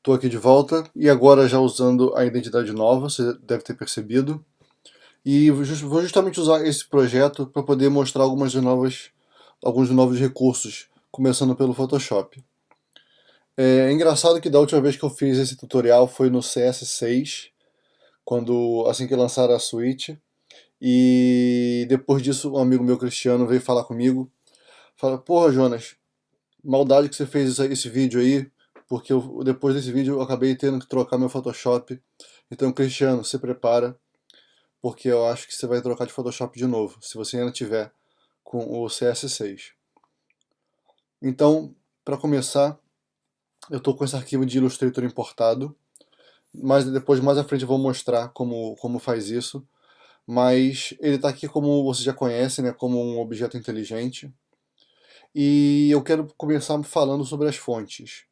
Estou aqui de volta e agora já usando a identidade nova, você deve ter percebido. E vou justamente usar esse projeto para poder mostrar algumas novas, alguns novos recursos, começando pelo Photoshop. É engraçado que da última vez que eu fiz esse tutorial foi no CS6, quando assim que lançaram a Switch. E depois disso um amigo meu Cristiano veio falar comigo. Fala, porra Jonas, maldade que você fez esse vídeo aí, porque eu, depois desse vídeo eu acabei tendo que trocar meu Photoshop. Então, Cristiano, se prepara, porque eu acho que você vai trocar de Photoshop de novo, se você ainda tiver com o CS6. Então, para começar, eu estou com esse arquivo de Illustrator importado, mas depois, mais à frente, eu vou mostrar como, como faz isso. Mas ele está aqui como você já conhece, né, como um objeto inteligente. E eu quero começar falando sobre as fontes.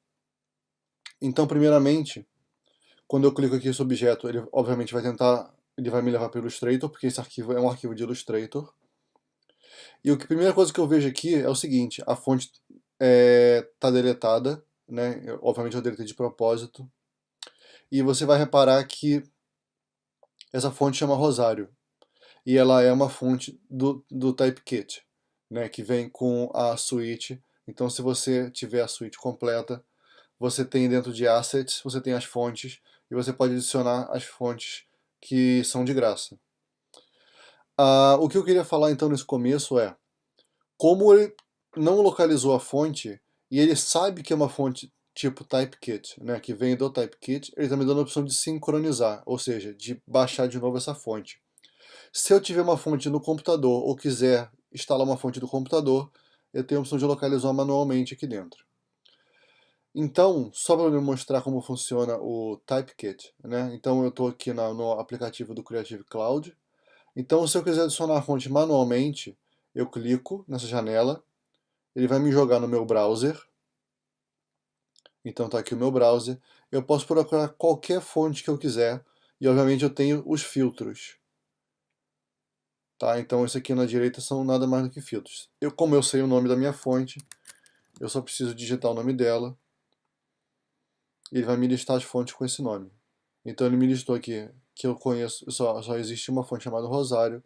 Então, primeiramente, quando eu clico aqui nesse objeto, ele obviamente vai tentar, ele vai me levar para o Illustrator, porque esse arquivo é um arquivo de Illustrator. E a primeira coisa que eu vejo aqui é o seguinte, a fonte está é, tá deletada, né? Eu, obviamente eu deletei de propósito. E você vai reparar que essa fonte chama Rosário. E ela é uma fonte do, do TypeKit, né? que vem com a suíte. Então se você tiver a suíte completa, você tem dentro de Assets, você tem as fontes, e você pode adicionar as fontes que são de graça. Ah, o que eu queria falar então nesse começo é, como ele não localizou a fonte, e ele sabe que é uma fonte tipo TypeKit, né, que vem do TypeKit, ele está me dando a opção de sincronizar, ou seja, de baixar de novo essa fonte. Se eu tiver uma fonte no computador ou quiser instalar uma fonte do computador, eu tenho a opção de localizar manualmente aqui dentro. Então, só para me mostrar como funciona o TypeKit, né? Então eu estou aqui na, no aplicativo do Creative Cloud. Então se eu quiser adicionar a fonte manualmente, eu clico nessa janela, ele vai me jogar no meu browser. Então está aqui o meu browser. Eu posso procurar qualquer fonte que eu quiser e obviamente eu tenho os filtros. Tá? Então esse aqui na direita são nada mais do que filtros. Eu, como eu sei o nome da minha fonte, eu só preciso digitar o nome dela ele vai me listar as fontes com esse nome. Então ele me listou aqui que eu conheço, só, só existe uma fonte chamada Rosário.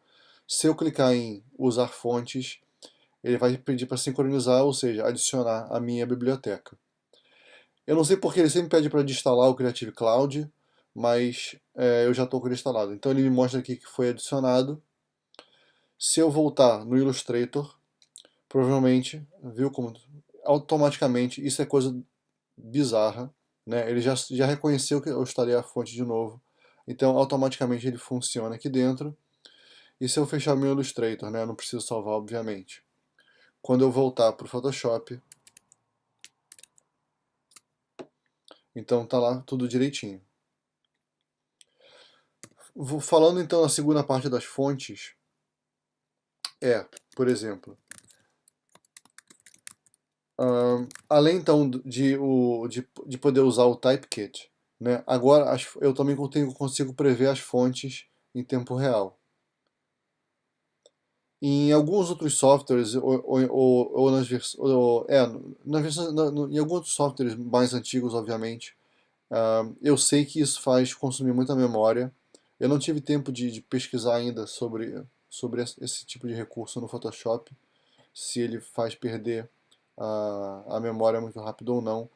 Se eu clicar em usar fontes, ele vai pedir para sincronizar, ou seja, adicionar a minha biblioteca. Eu não sei porque ele sempre pede para instalar o Creative Cloud, mas é, eu já estou com ele instalado. Então ele me mostra aqui que foi adicionado. Se eu voltar no Illustrator, provavelmente, viu como automaticamente, isso é coisa bizarra, né? Ele já, já reconheceu que eu instalei a fonte de novo, então automaticamente ele funciona aqui dentro. E se eu fechar meu Illustrator, né? eu não preciso salvar, obviamente. Quando eu voltar para o Photoshop, então tá lá tudo direitinho. Falando então na segunda parte das fontes, é, por exemplo, Uh, além então de, o, de, de poder usar o TypeKit, né, agora as, eu também tenho, consigo prever as fontes em tempo real. Em alguns outros softwares, ou, ou, ou nas versões. É, nas versões, em alguns softwares mais antigos, obviamente, uh, eu sei que isso faz consumir muita memória. Eu não tive tempo de, de pesquisar ainda sobre, sobre esse tipo de recurso no Photoshop, se ele faz perder a, a memória muito rápido ou não,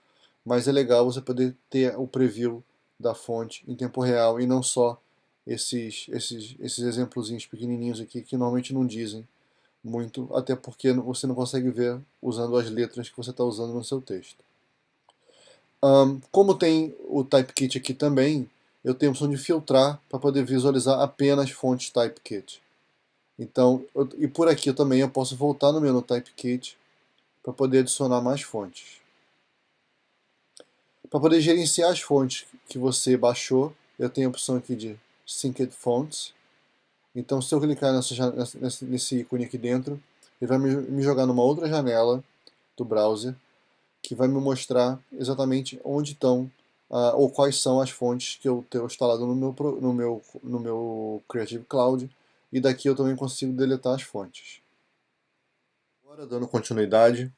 mas é legal você poder ter o preview da fonte em tempo real e não só esses, esses, esses exemplozinhos pequenininhos aqui que normalmente não dizem muito, até porque você não consegue ver usando as letras que você está usando no seu texto. Um, como tem o TypeKit aqui também, eu tenho a opção de filtrar para poder visualizar apenas fontes TypeKit. Então, eu, e por aqui também eu posso voltar no menu TypeKit para poder adicionar mais fontes. Para poder gerenciar as fontes que você baixou, eu tenho a opção aqui de Synced Fonts. Então se eu clicar nessa, nesse, nesse ícone aqui dentro, ele vai me, me jogar numa outra janela do browser, que vai me mostrar exatamente onde estão uh, ou quais são as fontes que eu tenho instalado no meu, no, meu, no meu Creative Cloud, e daqui eu também consigo deletar as fontes. Agora, dando continuidade,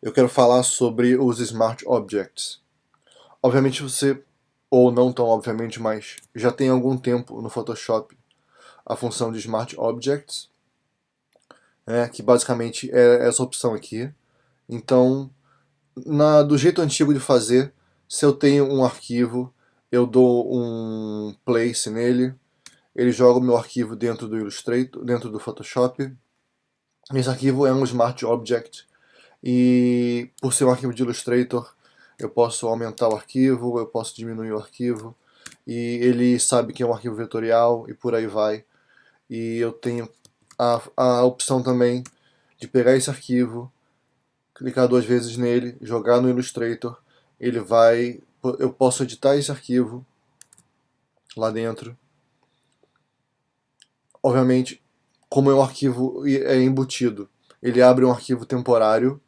eu quero falar sobre os Smart Objects. obviamente você, ou não tão obviamente, mas já tem algum tempo no Photoshop a função de Smart Objects, né, que basicamente é essa opção aqui. Então, na, do jeito antigo de fazer, se eu tenho um arquivo, eu dou um place nele, ele joga o meu arquivo dentro do Illustrator, dentro do Photoshop. Esse arquivo é um Smart Object e por ser um arquivo de Illustrator, eu posso aumentar o arquivo, eu posso diminuir o arquivo e ele sabe que é um arquivo vetorial e por aí vai. E eu tenho a, a opção também de pegar esse arquivo, clicar duas vezes nele, jogar no Illustrator, ele vai, eu posso editar esse arquivo lá dentro. Obviamente, como é um arquivo é embutido, ele abre um arquivo temporário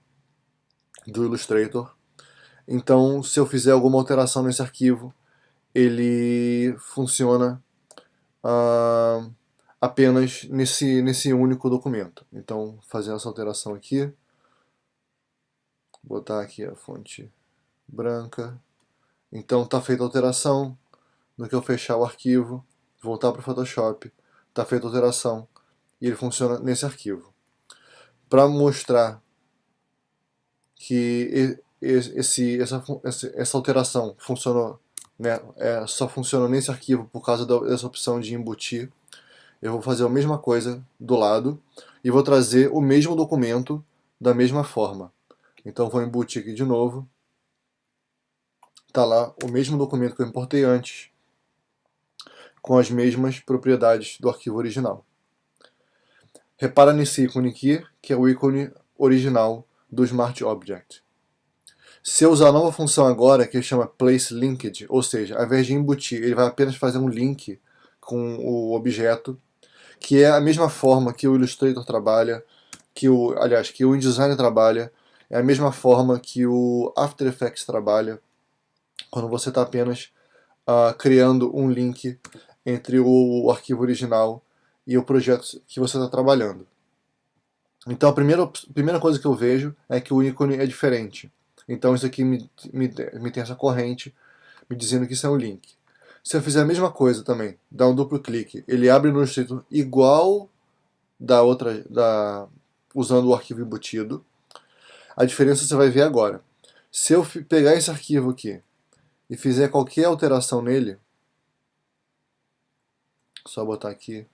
do Illustrator. Então, se eu fizer alguma alteração nesse arquivo, ele funciona uh, apenas nesse, nesse único documento. Então, fazendo essa alteração aqui, botar aqui a fonte branca. Então, está feita a alteração. No que eu fechar o arquivo, voltar para o Photoshop, está feita a alteração e ele funciona nesse arquivo. Para mostrar que esse, essa, essa alteração funcionou, né, é, só funciona nesse arquivo por causa dessa opção de embutir, eu vou fazer a mesma coisa do lado e vou trazer o mesmo documento da mesma forma. Então vou embutir aqui de novo. Está lá o mesmo documento que eu importei antes, com as mesmas propriedades do arquivo original. Repara nesse ícone aqui, que é o ícone original do Smart Object. Se eu usar a nova função agora, que chama Place Linked, ou seja, ao invés de embutir, ele vai apenas fazer um link com o objeto, que é a mesma forma que o Illustrator trabalha, que o, aliás, que o InDesign trabalha, é a mesma forma que o After Effects trabalha, quando você está apenas uh, criando um link entre o, o arquivo original e o projeto que você está trabalhando. Então a primeira, primeira coisa que eu vejo é que o ícone é diferente. Então isso aqui me, me, me tem essa corrente me dizendo que isso é um link. Se eu fizer a mesma coisa também, dar um duplo clique, ele abre no Illustrator igual da outra, da, usando o arquivo embutido. A diferença você vai ver agora. Se eu pegar esse arquivo aqui e fizer qualquer alteração nele, só botar aqui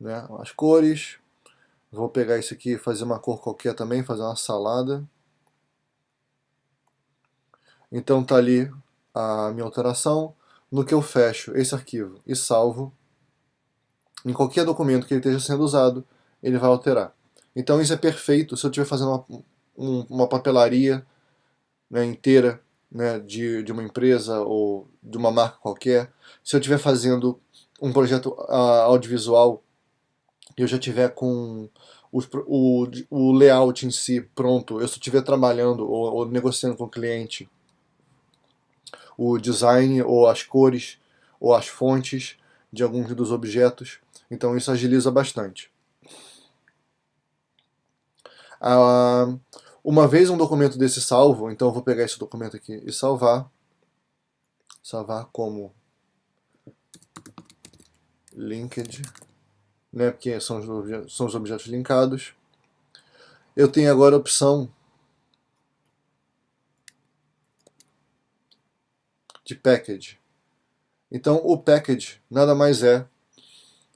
né, as cores, Vou pegar isso aqui e fazer uma cor qualquer também, fazer uma salada. Então tá ali a minha alteração. No que eu fecho esse arquivo e salvo, em qualquer documento que ele esteja sendo usado, ele vai alterar. Então isso é perfeito se eu estiver fazendo uma, um, uma papelaria né, inteira né, de, de uma empresa ou de uma marca qualquer. Se eu estiver fazendo um projeto uh, audiovisual eu já tiver com os, o, o layout em si pronto, eu só estiver trabalhando ou, ou negociando com o cliente o design ou as cores ou as fontes de alguns dos objetos, então isso agiliza bastante. Ah, uma vez um documento desse salvo, então eu vou pegar esse documento aqui e salvar, salvar como linked né, porque são os, são os objetos linkados. Eu tenho agora a opção de package. Então o package nada mais é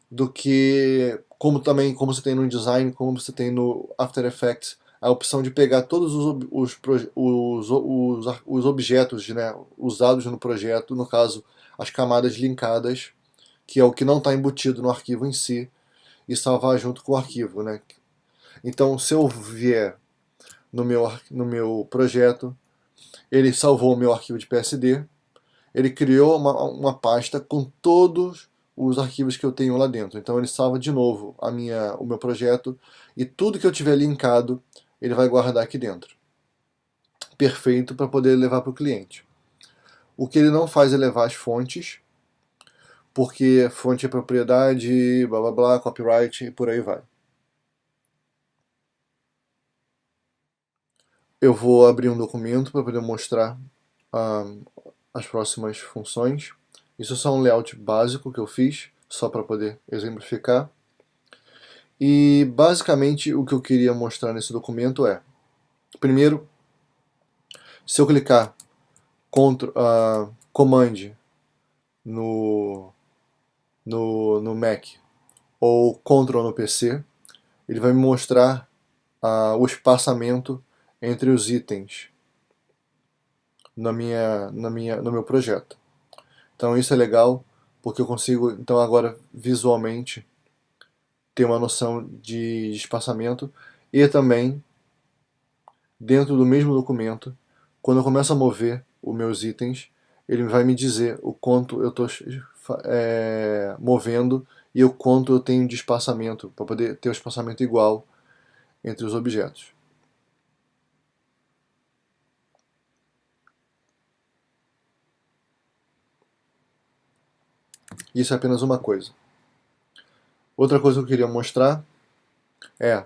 do que, como também como você tem no InDesign, como você tem no After Effects, a opção de pegar todos os, os, os, os, os objetos né, usados no projeto, no caso as camadas linkadas, que é o que não está embutido no arquivo em si, e salvar junto com o arquivo. Né? Então, se eu vier no meu, no meu projeto, ele salvou o meu arquivo de PSD, ele criou uma, uma pasta com todos os arquivos que eu tenho lá dentro. Então ele salva de novo a minha, o meu projeto e tudo que eu tiver linkado, ele vai guardar aqui dentro. Perfeito para poder levar para o cliente. O que ele não faz é levar as fontes, porque fonte é propriedade, blá blá blá, copyright e por aí vai. Eu vou abrir um documento para poder mostrar as próximas funções. Isso é só um layout básico que eu fiz, só para poder exemplificar. E basicamente o que eu queria mostrar nesse documento é, primeiro, se eu clicar Ctrl, uh, Command no, no, no Mac ou Ctrl no PC, ele vai me mostrar uh, o espaçamento entre os itens na minha, na minha, no meu projeto. Então isso é legal porque eu consigo então agora visualmente ter uma noção de espaçamento e também dentro do mesmo documento, quando eu começo a mover os meus itens, ele vai me dizer o quanto eu estou é, movendo e o quanto eu tenho de espaçamento, para poder ter o espaçamento igual entre os objetos. Isso é apenas uma coisa. Outra coisa que eu queria mostrar é,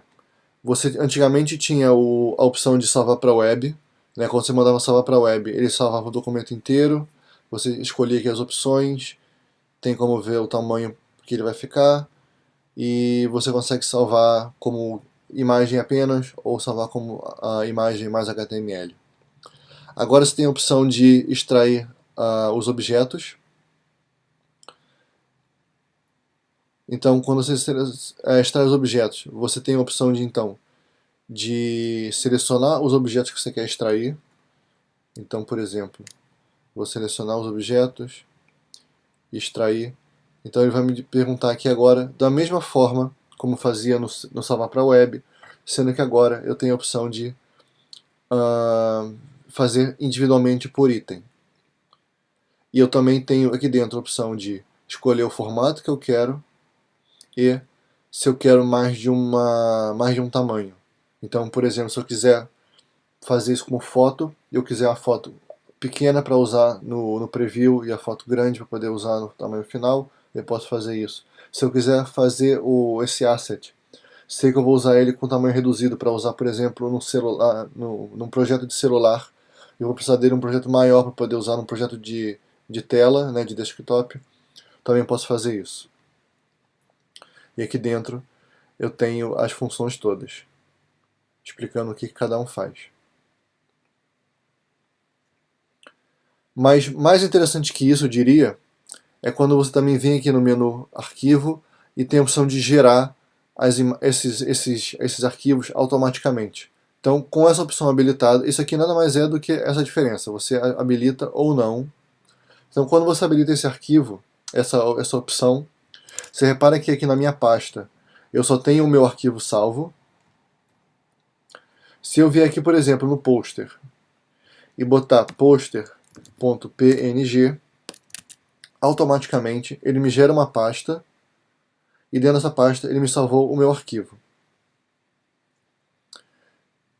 você antigamente tinha o, a opção de salvar para web, né, quando você mandava salvar para web, ele salvava o documento inteiro, você escolhia aqui as opções, tem como ver o tamanho que ele vai ficar, e você consegue salvar como imagem apenas, ou salvar como a imagem mais HTML. Agora você tem a opção de extrair uh, os objetos, Então, quando você é, extrai os objetos, você tem a opção de, então, de selecionar os objetos que você quer extrair. Então, por exemplo, vou selecionar os objetos, extrair. Então ele vai me perguntar aqui agora, da mesma forma como fazia no, no salvar para web, sendo que agora eu tenho a opção de uh, fazer individualmente por item. E eu também tenho aqui dentro a opção de escolher o formato que eu quero, e se eu quero mais de, uma, mais de um tamanho. Então, por exemplo, se eu quiser fazer isso como foto, e eu quiser a foto pequena para usar no, no preview e a foto grande para poder usar no tamanho final, eu posso fazer isso. Se eu quiser fazer o, esse asset, sei que eu vou usar ele com tamanho reduzido para usar, por exemplo, no celular, no, num projeto de celular, eu vou precisar dele um projeto maior para poder usar num projeto de, de tela, né, de desktop, também posso fazer isso. E aqui dentro eu tenho as funções todas, explicando o que cada um faz. Mas mais interessante que isso, eu diria, é quando você também vem aqui no menu Arquivo e tem a opção de gerar as, esses, esses, esses arquivos automaticamente. Então, com essa opção habilitada, isso aqui nada mais é do que essa diferença. Você habilita ou não. Então, quando você habilita esse arquivo, essa, essa opção, você repara que aqui na minha pasta eu só tenho o meu arquivo salvo. Se eu vier aqui, por exemplo, no poster e botar poster.png, automaticamente ele me gera uma pasta e dentro dessa pasta ele me salvou o meu arquivo.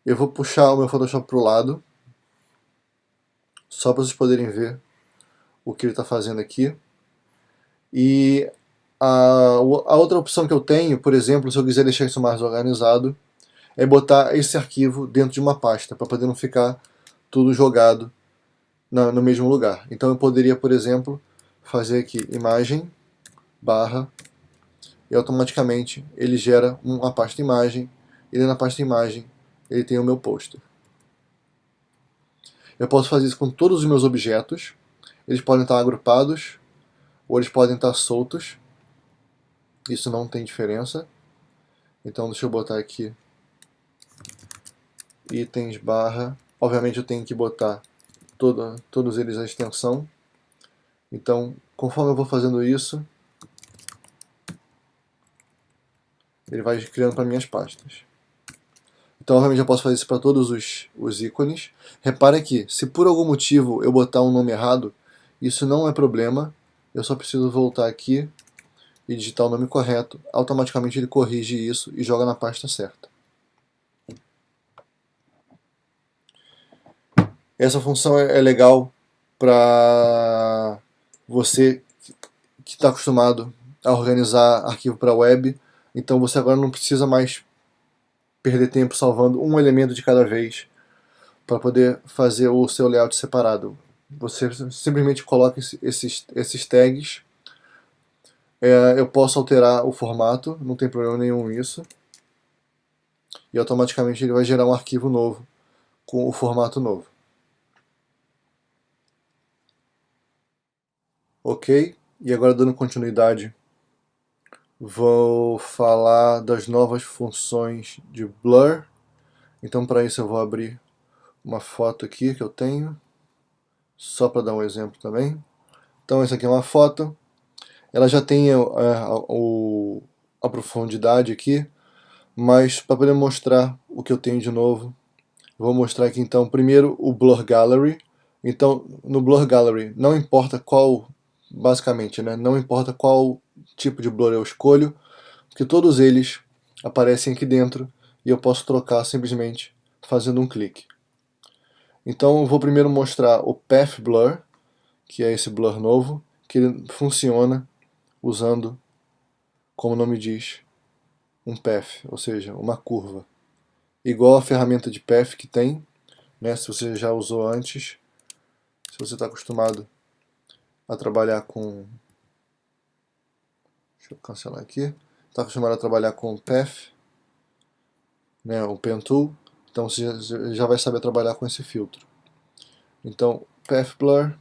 Eu vou puxar o meu Photoshop para o lado, só para vocês poderem ver o que ele está fazendo aqui. E a, a outra opção que eu tenho, por exemplo, se eu quiser deixar isso mais organizado, é botar esse arquivo dentro de uma pasta, para poder não ficar tudo jogado na, no mesmo lugar. Então eu poderia, por exemplo, fazer aqui imagem, barra, e automaticamente ele gera uma pasta imagem, e na pasta imagem ele tem o meu pôster. Eu posso fazer isso com todos os meus objetos, eles podem estar agrupados, ou eles podem estar soltos, isso não tem diferença. Então deixa eu botar aqui itens barra. Obviamente eu tenho que botar toda, todos eles a extensão. Então, conforme eu vou fazendo isso, ele vai criando para minhas pastas. Então, obviamente, eu posso fazer isso para todos os, os ícones. Repare que, se por algum motivo eu botar um nome errado, isso não é problema. Eu só preciso voltar aqui e digitar o nome correto, automaticamente ele corrige isso e joga na pasta certa. Essa função é, é legal para você que está acostumado a organizar arquivo para web, então você agora não precisa mais perder tempo salvando um elemento de cada vez para poder fazer o seu layout separado. você simplesmente coloca esses, esses tags. É, eu posso alterar o formato, não tem problema nenhum isso. E automaticamente ele vai gerar um arquivo novo com o formato novo. Ok, e agora dando continuidade, vou falar das novas funções de Blur. Então para isso eu vou abrir uma foto aqui que eu tenho, só para dar um exemplo também. Então essa aqui é uma foto, ela já tem a, é, a, a profundidade aqui, mas para poder mostrar o que eu tenho de novo, vou mostrar aqui então primeiro o Blur Gallery. Então no Blur Gallery não importa qual, basicamente, né, não importa qual tipo de blur eu escolho, porque todos eles aparecem aqui dentro e eu posso trocar simplesmente fazendo um clique. Então eu vou primeiro mostrar o Path Blur, que é esse blur novo, que ele funciona usando, como o nome diz, um path, ou seja, uma curva. Igual a ferramenta de path que tem, né, se você já usou antes, se você está acostumado a trabalhar com... Deixa eu cancelar aqui. Está acostumado a trabalhar com path, né, o pen tool, então você já vai saber trabalhar com esse filtro. Então, Path Blur.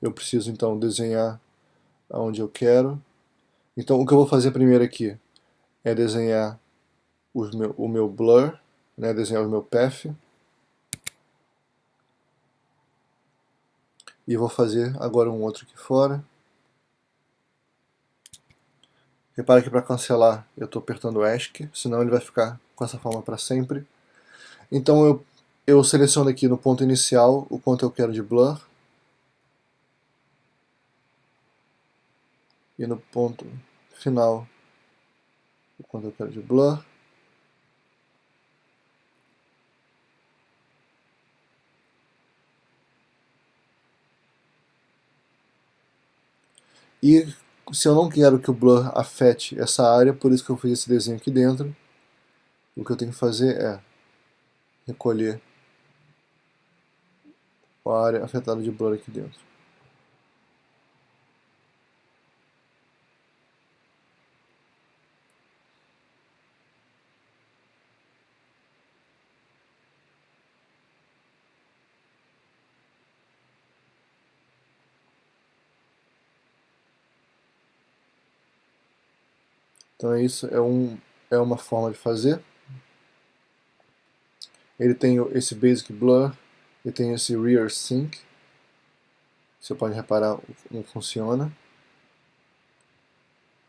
Eu preciso então desenhar aonde eu quero. Então o que eu vou fazer primeiro aqui é desenhar meu, o meu blur, né, desenhar o meu path. E vou fazer agora um outro aqui fora. Repara que para cancelar eu estou apertando ESC, senão ele vai ficar com essa forma para sempre. Então eu, eu seleciono aqui no ponto inicial o quanto eu quero de blur. E no ponto final o quanto eu quero de blur. E se eu não quero que o blur afete essa área, por isso que eu fiz esse desenho aqui dentro, o que eu tenho que fazer é recolher a área afetada de blur aqui dentro. Então é isso, é, um, é uma forma de fazer. Ele tem esse Basic Blur, ele tem esse Rear Sync. Você pode reparar como funciona.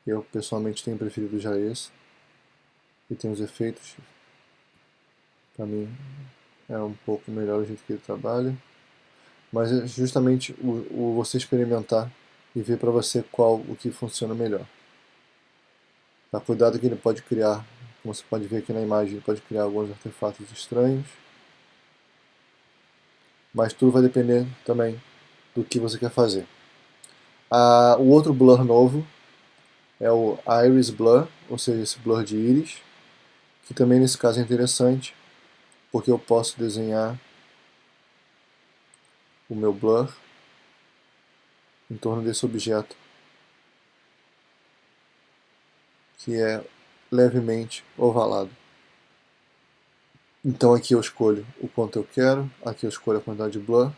Eu pessoalmente tenho preferido já esse. E tem os efeitos. Para mim é um pouco melhor o jeito que ele trabalha. Mas é justamente o, o você experimentar e ver para você qual o que funciona melhor. Tá, cuidado que ele pode criar, como você pode ver aqui na imagem, ele pode criar alguns artefatos estranhos. Mas tudo vai depender também do que você quer fazer. Ah, o outro blur novo é o Iris Blur, ou seja, esse blur de íris, que também nesse caso é interessante, porque eu posso desenhar o meu blur em torno desse objeto que é levemente ovalado. Então aqui eu escolho o quanto eu quero, aqui eu escolho a quantidade de blur,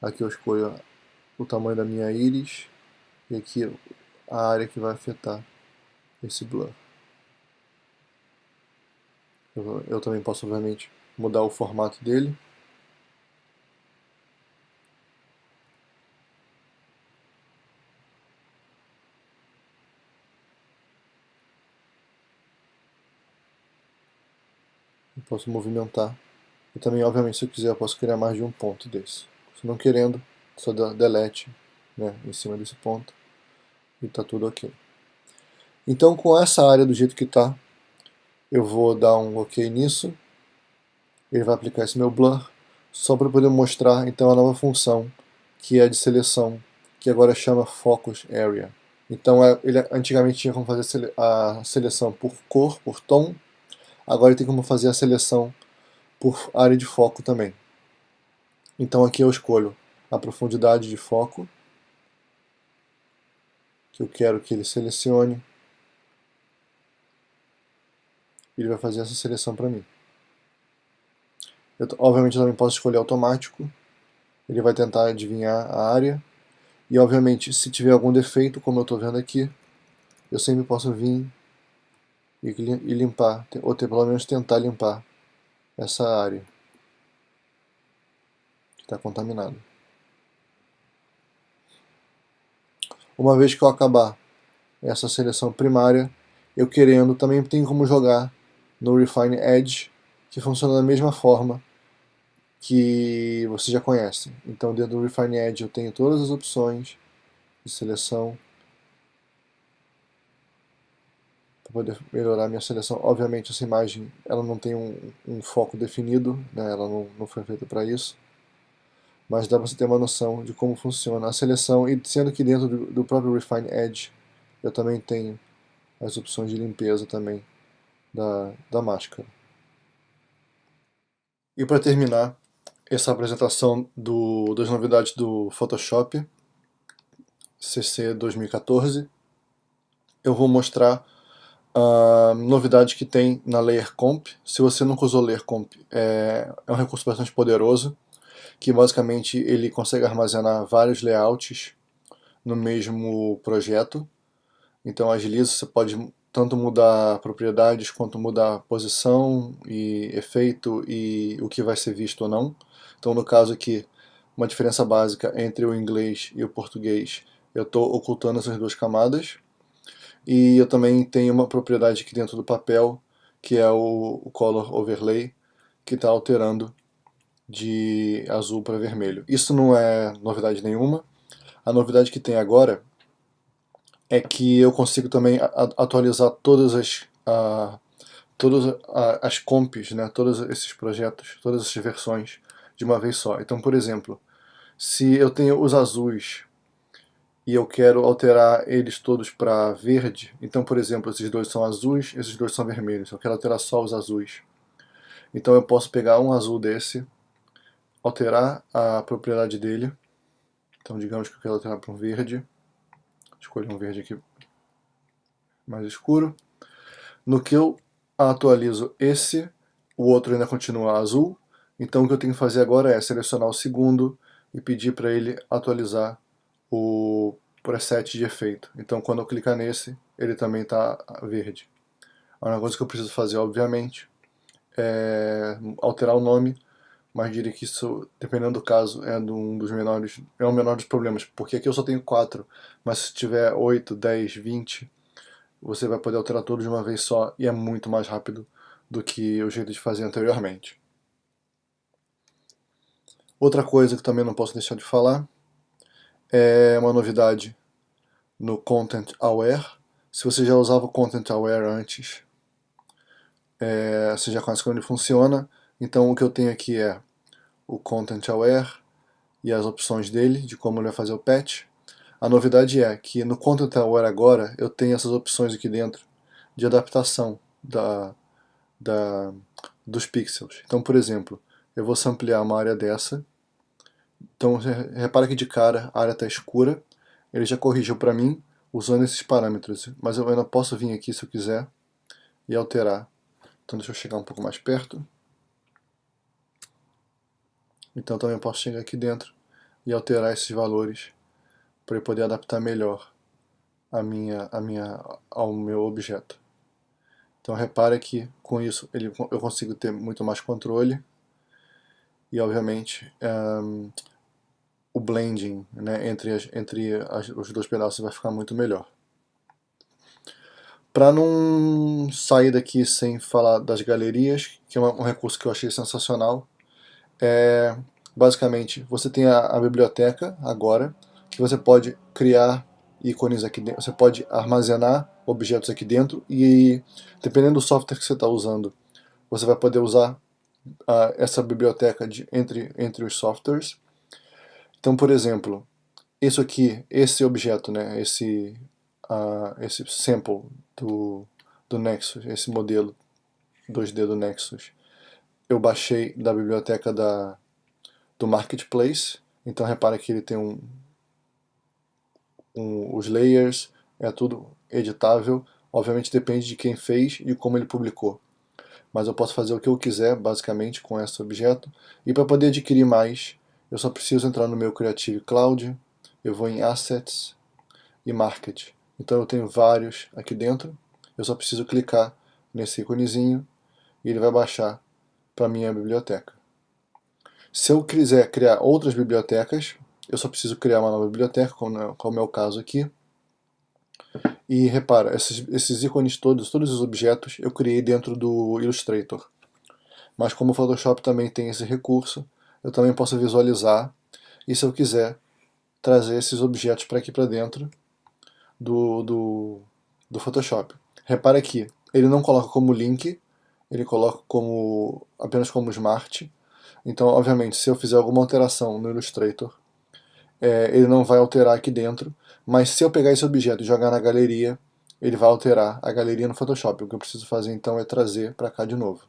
aqui eu escolho o tamanho da minha íris e aqui a área que vai afetar esse blur. Eu, eu também posso obviamente mudar o formato dele. Posso movimentar. E também, obviamente, se eu quiser, eu posso criar mais de um ponto desse. Se não querendo, só dá delete né, em cima desse ponto e está tudo ok. Então, com essa área do jeito que está, eu vou dar um ok nisso. Ele vai aplicar esse meu blur, só para poder mostrar então a nova função, que é de seleção, que agora chama Focus Area. Então, é, ele antigamente tinha como fazer a seleção por cor, por tom, Agora tem como fazer a seleção por área de foco também. Então aqui eu escolho a profundidade de foco, que eu quero que ele selecione. Ele vai fazer essa seleção para mim. Eu, obviamente eu também posso escolher automático, ele vai tentar adivinhar a área, e obviamente se tiver algum defeito, como eu estou vendo aqui, eu sempre posso vir e, limpar, ou ter, pelo menos tentar limpar essa área que está contaminada. Uma vez que eu acabar essa seleção primária, eu querendo também tem como jogar no Refine Edge, que funciona da mesma forma que você já conhece. Então dentro do Refine Edge eu tenho todas as opções de seleção para poder melhorar a minha seleção. Obviamente essa imagem ela não tem um, um foco definido, né? ela não, não foi feita para isso mas dá para você ter uma noção de como funciona a seleção, e sendo que dentro do, do próprio Refine Edge eu também tenho as opções de limpeza também da, da máscara. E para terminar essa apresentação do, das novidades do Photoshop CC 2014, eu vou mostrar a novidade que tem na Layer Comp. Se você nunca usou Layer Comp, é, é um recurso bastante poderoso que basicamente ele consegue armazenar vários layouts no mesmo projeto. Então agiliza, você pode tanto mudar propriedades quanto mudar posição e efeito e o que vai ser visto ou não. Então no caso aqui, uma diferença básica entre o inglês e o português, eu estou ocultando essas duas camadas. E eu também tenho uma propriedade aqui dentro do papel, que é o, o Color Overlay, que está alterando de azul para vermelho. Isso não é novidade nenhuma. A novidade que tem agora é que eu consigo também atualizar todas as, todas as comps, né, todos esses projetos, todas essas versões de uma vez só. Então, por exemplo, se eu tenho os azuis e eu quero alterar eles todos para verde, então, por exemplo, esses dois são azuis, esses dois são vermelhos, eu quero alterar só os azuis. Então eu posso pegar um azul desse, alterar a propriedade dele. Então digamos que eu quero alterar para um verde. Escolho um verde aqui mais escuro. No que eu atualizo esse, o outro ainda continua azul. Então o que eu tenho que fazer agora é selecionar o segundo e pedir para ele atualizar o preset de efeito. Então quando eu clicar nesse, ele também está verde. A única coisa que eu preciso fazer, obviamente, é alterar o nome mas diria que isso, dependendo do caso, é um dos menores, é o menor dos problemas, porque aqui eu só tenho 4, mas se tiver 8, 10, 20, você vai poder alterar tudo de uma vez só e é muito mais rápido do que o jeito de fazer anteriormente. Outra coisa que também não posso deixar de falar é uma novidade no Content Aware. Se você já usava o Content Aware antes, é, você já conhece como ele funciona, então o que eu tenho aqui é o Content Aware e as opções dele, de como ele vai fazer o patch. A novidade é que no Content Aware agora eu tenho essas opções aqui dentro de adaptação da, da, dos pixels. Então, por exemplo, eu vou ampliar uma área dessa. Então, repara que de cara a área está escura. Ele já corrigiu para mim usando esses parâmetros, mas eu ainda posso vir aqui se eu quiser e alterar. Então deixa eu chegar um pouco mais perto. Então também posso chegar aqui dentro e alterar esses valores para eu poder adaptar melhor a minha, a minha, ao meu objeto. Então repare que com isso ele, eu consigo ter muito mais controle e obviamente um, o blending né, entre, as, entre as, os dois pedaços vai ficar muito melhor. Para não sair daqui sem falar das galerias, que é um recurso que eu achei sensacional, é, basicamente, você tem a, a, biblioteca agora, que você pode criar ícones aqui dentro, você pode armazenar objetos aqui dentro e dependendo do software que você está usando, você vai poder usar uh, essa biblioteca de, entre, entre os softwares. Então, por exemplo, isso aqui, esse objeto, né, esse, uh, esse sample do, do Nexus, esse modelo 2D do Nexus, eu baixei da biblioteca da, do Marketplace, então repara que ele tem um, um, os layers, é tudo editável, obviamente depende de quem fez e como ele publicou. Mas eu posso fazer o que eu quiser, basicamente, com esse objeto. E para poder adquirir mais, eu só preciso entrar no meu Creative Cloud, eu vou em Assets e Market. Então eu tenho vários aqui dentro, eu só preciso clicar nesse íconezinho e ele vai baixar para minha biblioteca. Se eu quiser criar outras bibliotecas, eu só preciso criar uma nova biblioteca, como é o caso aqui. E repara, esses, esses ícones todos, todos os objetos, eu criei dentro do Illustrator. Mas como o Photoshop também tem esse recurso, eu também posso visualizar, e se eu quiser, trazer esses objetos para aqui para dentro do, do, do Photoshop. Repara aqui, ele não coloca como link, ele coloca como apenas como Smart. Então, obviamente, se eu fizer alguma alteração no Illustrator, é, ele não vai alterar aqui dentro, mas se eu pegar esse objeto e jogar na galeria, ele vai alterar a galeria no Photoshop. O que eu preciso fazer então é trazer para cá de novo.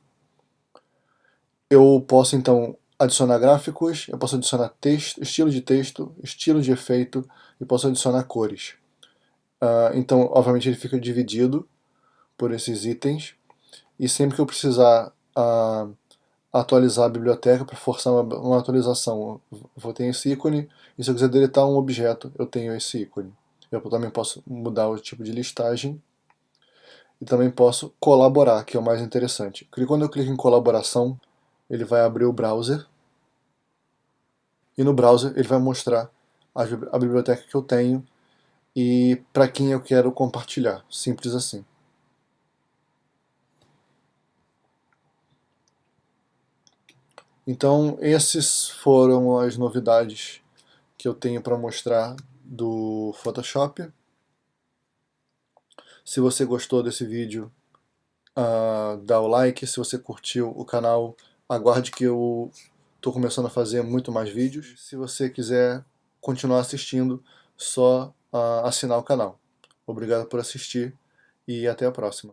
Eu posso então adicionar gráficos, eu posso adicionar texto, estilo de texto, estilo de efeito e posso adicionar cores. Uh, então, obviamente, ele fica dividido por esses itens e sempre que eu precisar uh, atualizar a biblioteca para forçar uma, uma, atualização, eu vou ter esse ícone e se eu quiser deletar um objeto, eu tenho esse ícone. Eu também posso mudar o tipo de listagem e também posso colaborar, que é o mais interessante. Quando eu clico em colaboração, ele vai abrir o browser e no browser ele vai mostrar a biblioteca que eu tenho e para quem eu quero compartilhar, simples assim. Então esses foram as novidades que eu tenho para mostrar do Photoshop. Se você gostou desse vídeo, uh, dá o like. Se você curtiu o canal, aguarde que eu estou começando a fazer muito mais vídeos. Se você quiser continuar assistindo, só uh, assinar o canal. Obrigado por assistir e até a próxima.